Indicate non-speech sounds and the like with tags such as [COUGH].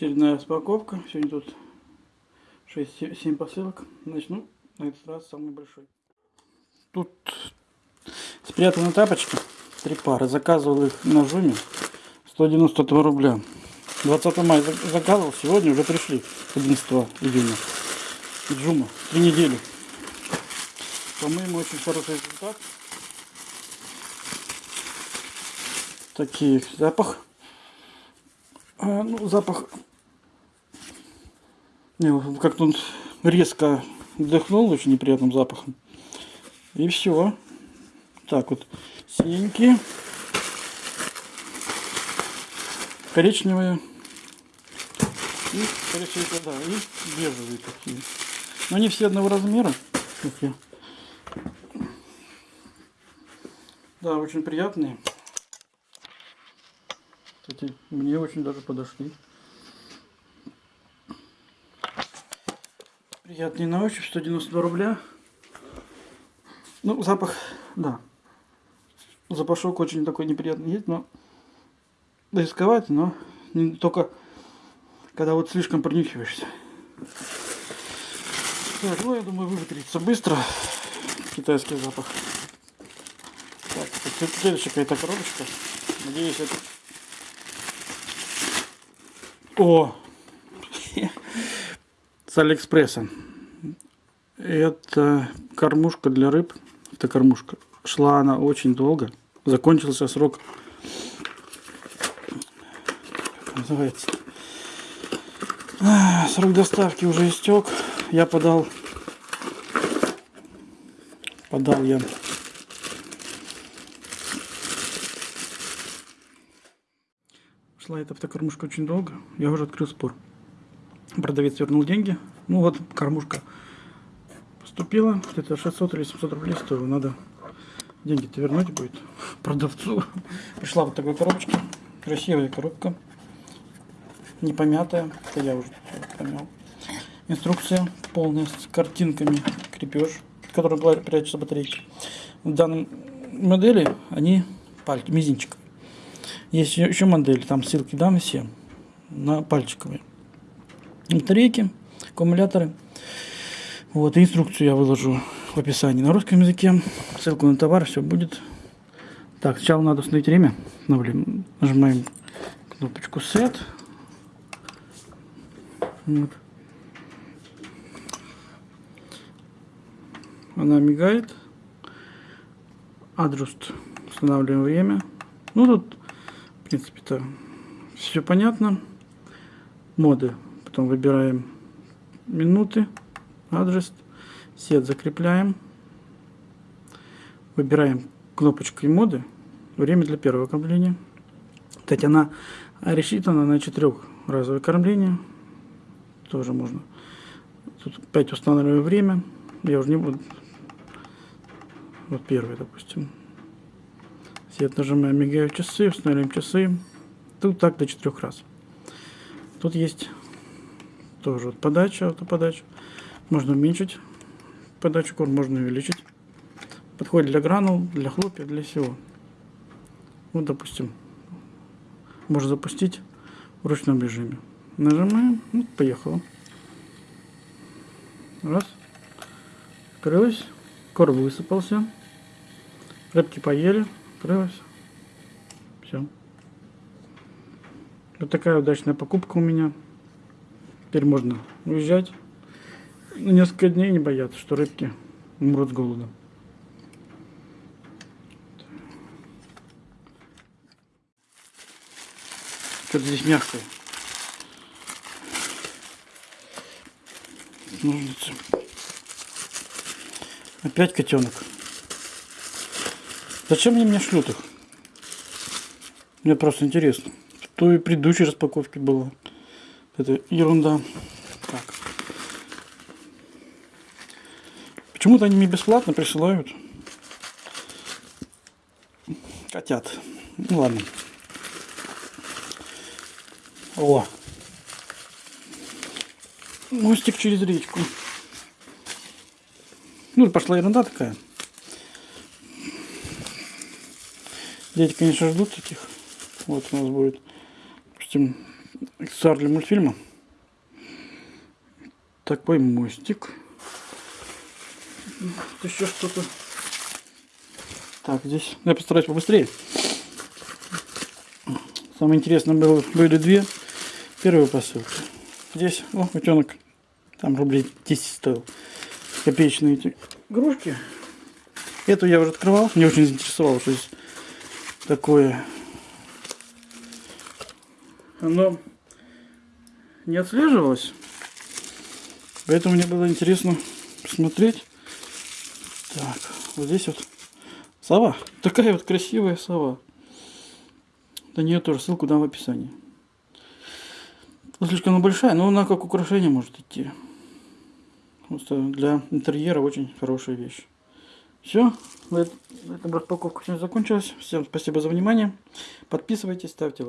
Очередная распаковка. Сегодня тут 6-7 посылок. Начну на этот раз самый большой. Тут спрятаны тапочки. Три пары. Заказывал их на Жуме. 192 рубля. 20 мая заказывал. Сегодня уже пришли. 11 июня. Джума. Три недели. По-моему, очень хороший результат. Такие запах. А, ну, запах как-то он резко вдохнул очень неприятным запахом. И все. Так вот, синенькие, коричневые и, всего, да, и бежевые такие. Но они все одного размера. Да, очень приятные. Кстати, мне очень даже подошли. Приятный на ощупь, 192 рубля. Ну, запах, да. Запашок очень такой неприятный есть, но рисковать, но не только когда вот слишком принюхиваешься. Так, ну я думаю выветрится быстро китайский запах. Так, следующая какая-то коробочка. Надеюсь, это... О! С Алиэкспресса. Это кормушка для рыб. Это кормушка. Шла она очень долго. Закончился срок. Как называется? Срок доставки уже истек. Я подал. Подал я. Шла эта автокормушка очень долго. Я уже открыл спор. Продавец вернул деньги. Ну вот кормушка поступила. Это 600 или 700 рублей стоило. Надо деньги-то вернуть будет [LAUGHS] продавцу. Пришла вот такая коробочка. Красивая коробка. Не помятая. Это я уже помял. Инструкция полная с картинками. Крепеж, в котором прячутся батарейки. В данной модели они пальцы, мизинчик. Есть еще модели, там ссылки дам все на пальчиковые батарейки, аккумуляторы. Вот, инструкцию я выложу в описании на русском языке. Ссылку на товар, все будет. Так, сначала надо установить время. Нажимаем кнопочку Set. Вот. Она мигает. Адрust. Устанавливаем время. Ну, тут, в принципе-то, все понятно. Моды Потом выбираем минуты, адрес, сет закрепляем. Выбираем кнопочку моды, время для первого кормления. Кстати, она рассчитана на четырехразовое кормление. Тоже можно. Тут опять устанавливаю время. Я уже не буду. Вот первый, допустим. Сет нажимаем, мигают часы, устанавливаем часы. Тут так до четырех раз. Тут есть тоже вот подача, автоподача. Можно уменьшить подачу корм, можно увеличить. Подходит для гранул, для хлопья, для всего. Вот, допустим, можно запустить в ручном режиме. Нажимаем, вот, поехало. Раз. Открылось. Корм высыпался. Рыбки поели. Открылось. Все. Вот такая удачная покупка у меня. Теперь можно уезжать. На несколько дней не бояться, что рыбки умрут с голода. Что-то здесь мягкое. Ножницы. Опять котенок. Зачем они мне шлют их? Мне просто интересно. Что и предыдущей распаковке было. Это ерунда. Так. Почему-то они мне бесплатно присылают котят. Ну ладно. О! Мостик через речку. Ну, пошла ерунда такая. Дети, конечно, ждут таких. Вот у нас будет, допустим, аксессуар для мультфильма. Такой мостик. Тут еще что-то. Так, здесь я постараюсь побыстрее. Самое интересное было, были две первые посылки. Здесь, о, утенок, там рублей 10 стоил. Копеечные эти игрушки. Эту я уже открывал, мне очень заинтересовало, что здесь такое. Оно не отслеживалось, поэтому мне было интересно посмотреть. Так, вот здесь вот сова. [LAUGHS] Такая вот красивая сова. На нее тоже ссылку дам в описании. Ну, слишком она большая, но она как украшение может идти. Просто для интерьера очень хорошая вещь. Все, на этом распаковка сегодня закончилась. Всем спасибо за внимание. Подписывайтесь, ставьте лайк.